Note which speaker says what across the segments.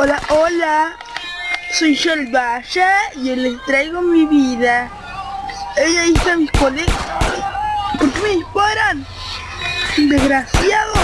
Speaker 1: Hola, hola. Soy yo el Vaya y les traigo mi vida. Ella hizo mis colegas. ¿Por qué me disparan? ¡Desgraciados!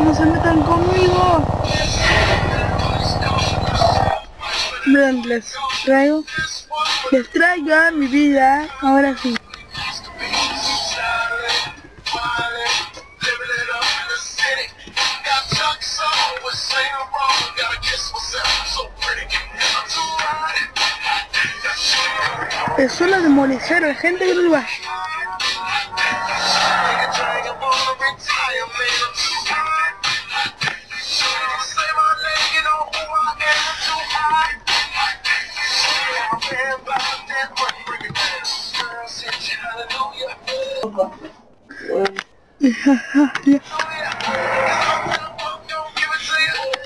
Speaker 1: No se metan conmigo. Vean, les traigo. Les traigo a mi vida. Ahora sí. Solo de molestar a la gente que no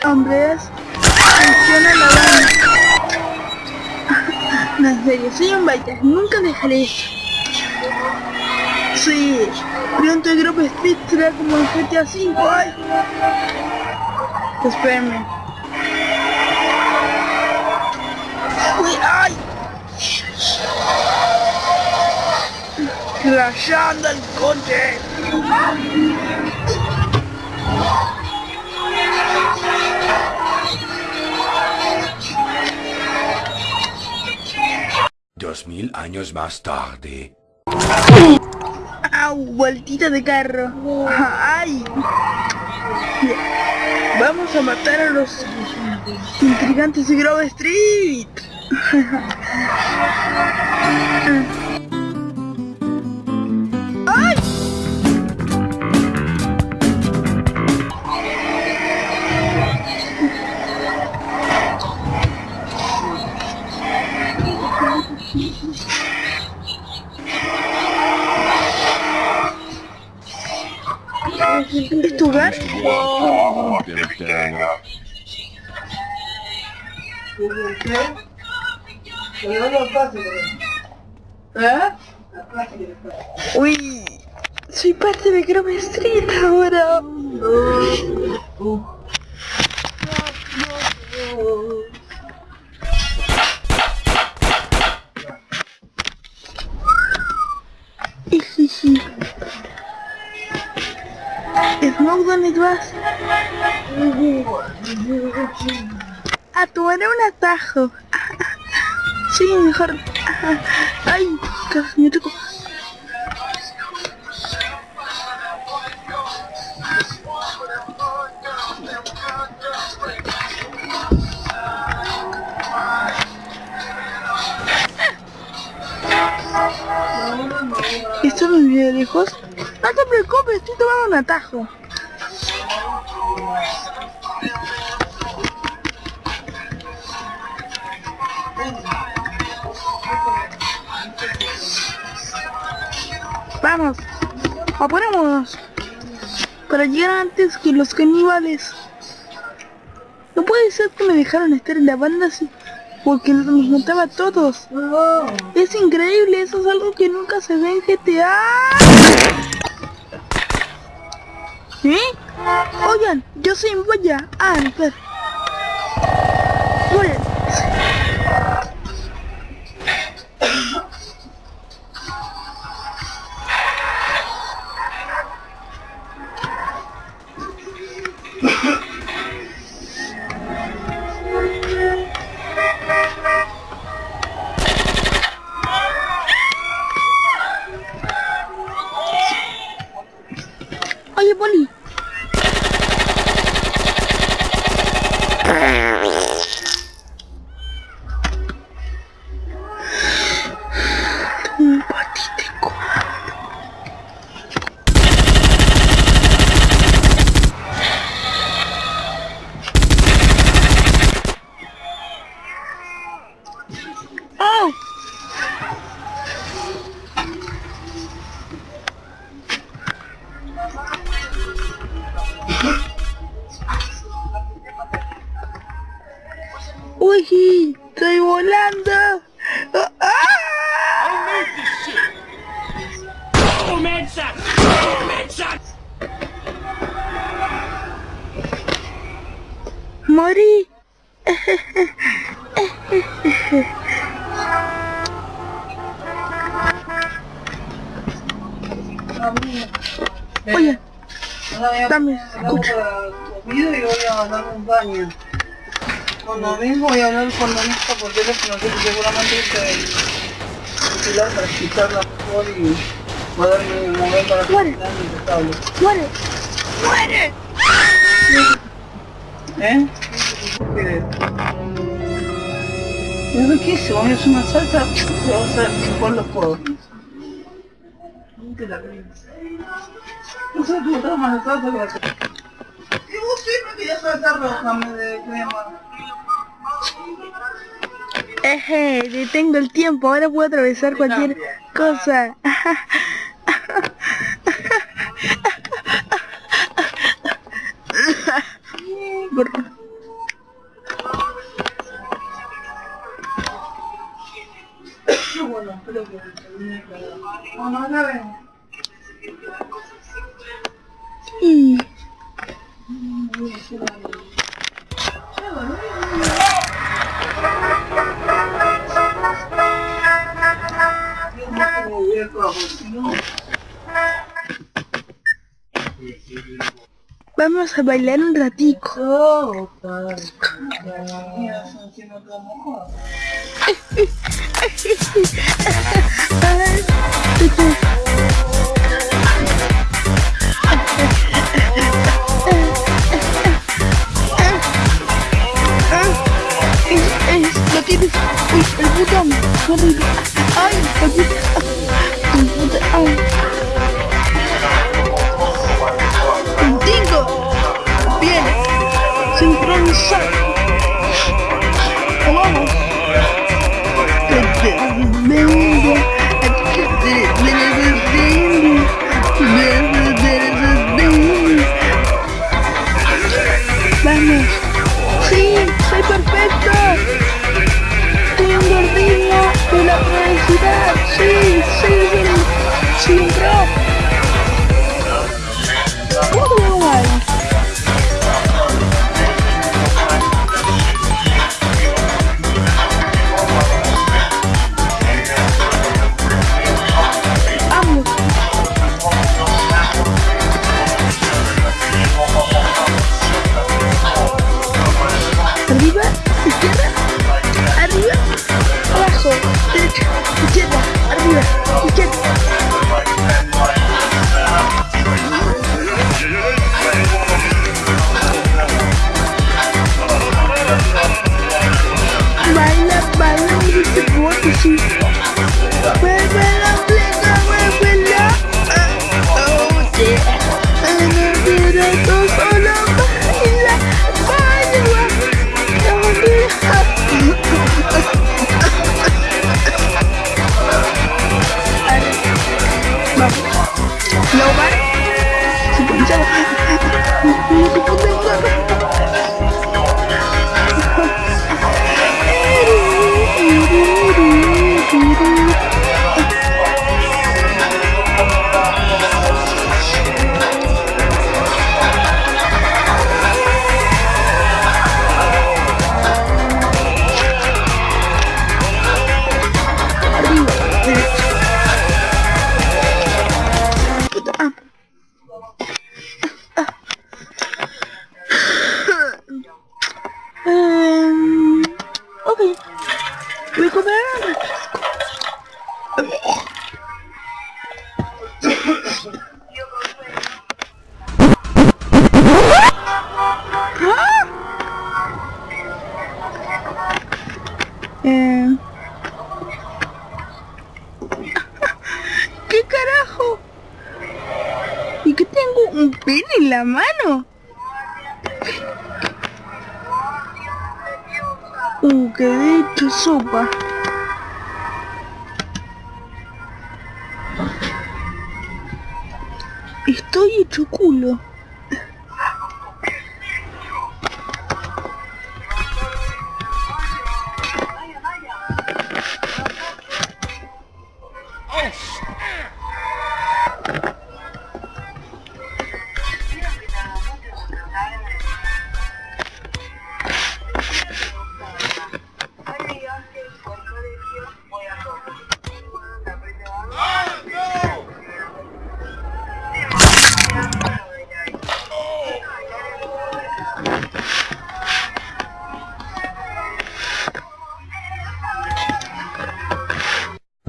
Speaker 1: Hombres, funciona la banda. No, en serio, soy un baita, nunca dejaré eso. Sí, pronto el grupo Speed será como el GTA 5, ay. Espérenme. Uy, ay. Rayando el coche.
Speaker 2: Dos mil años más tarde.
Speaker 1: ¡Au! Vueltita de carro. ¡Ay! Vamos a matar a los intrigantes de Grove Street. Uy, soy parte de Grove Street ahora. Ijiji. Smoke, ¿dónde vas? A tomar un atajo. Sí, mejor. Ay, me tocó. ¿Esto me viene lejos? No te preocupes, estoy tomando un atajo. Vamos, apurémonos para llegar antes que los caníbales. No puede ser que me dejaron estar en la banda así, porque nos mataba a todos. Es increíble, eso es algo que nunca se ve en GTA. ¿Eh? Oigan, yo soy Boya. Ah, espera. Estoy volando. ¡Ah! Morí. Oye, dame, escucha.
Speaker 3: Y voy a dar un baño. Cuando vengo voy a hablar con la lista por teléfono, que seguramente es el celular para escucharla mejor y poderme mover para que
Speaker 1: Muere. Muere. Muere.
Speaker 3: ¿Eh? Es riquísimo, es una salsa que vas a chupar los codos. Nunca la. No sé, tú más de salsa que la Y vos siempre querías salsa roja, me de crema.
Speaker 1: Eje, detengo el tiempo, ahora puedo atravesar cualquier cosa. Por- vamos a bailar un ratico. Lo tienes. Uy, el botón. Horrible. Ay, el botón. El botón. Ay. see. Comer. Eh. ¿Qué carajo? ¿Y qué tengo? ¿Un pene en la mano? Uh, que de hecho sopa. 我一直顾虑。哦。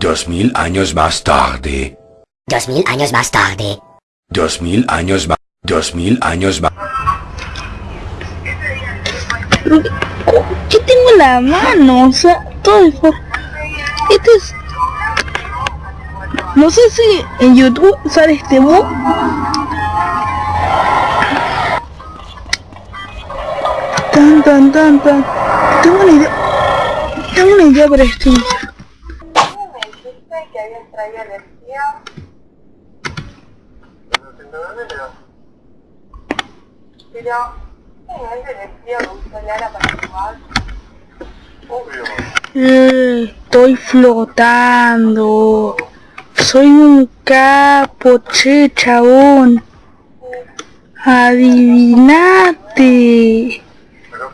Speaker 2: Dos mil años más tarde.
Speaker 4: Dos mil años más tarde.
Speaker 2: Dos mil años más. Dos mil años más.
Speaker 1: ¿qué tengo en la mano? O sea, todo es por... Este es... No sé si en YouTube sale este bug. Tan, tan, tan, tan. Tengo una idea. Tengo una idea para este video.
Speaker 3: me dijiste que habías traído energía? Pero, ¿tienes energía que usó Lara para jugar?
Speaker 1: Eh, Estoy flotando. Soy un capo, che, chabón. Adivinate.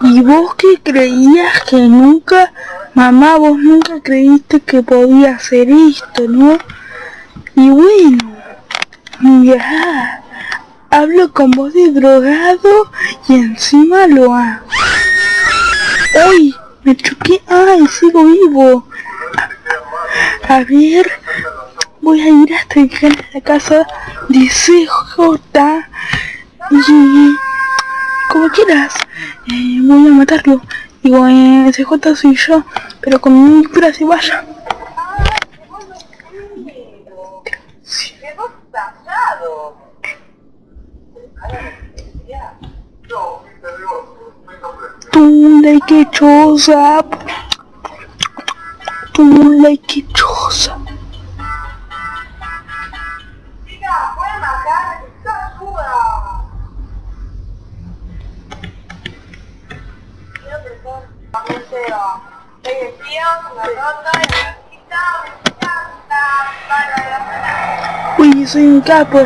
Speaker 1: ¿Y vos qué creías que nunca, mamá, vos nunca creíste que podía hacer esto, no? Y bueno, ya, hablo con voz de drogado y encima lo hago. ¡Uy! Me choqué. ¡Ay! Sigo vivo. A, a ver. Voy a ir hasta canal de la casa de CJ. Y... Como quieras. eh, voy a matarlo. Digo, eh, CJ soy yo. Pero con mi cura se
Speaker 3: y necesita, me encanta, para la
Speaker 1: Uy, soy un capo.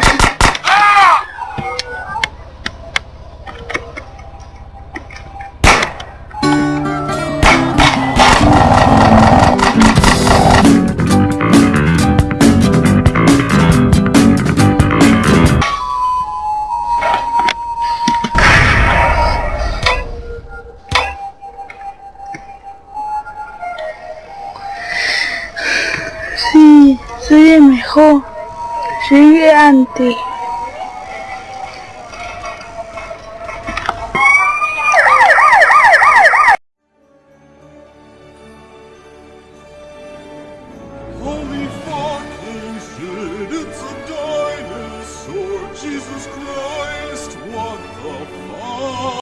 Speaker 1: Soy el mejor. Llegué antes.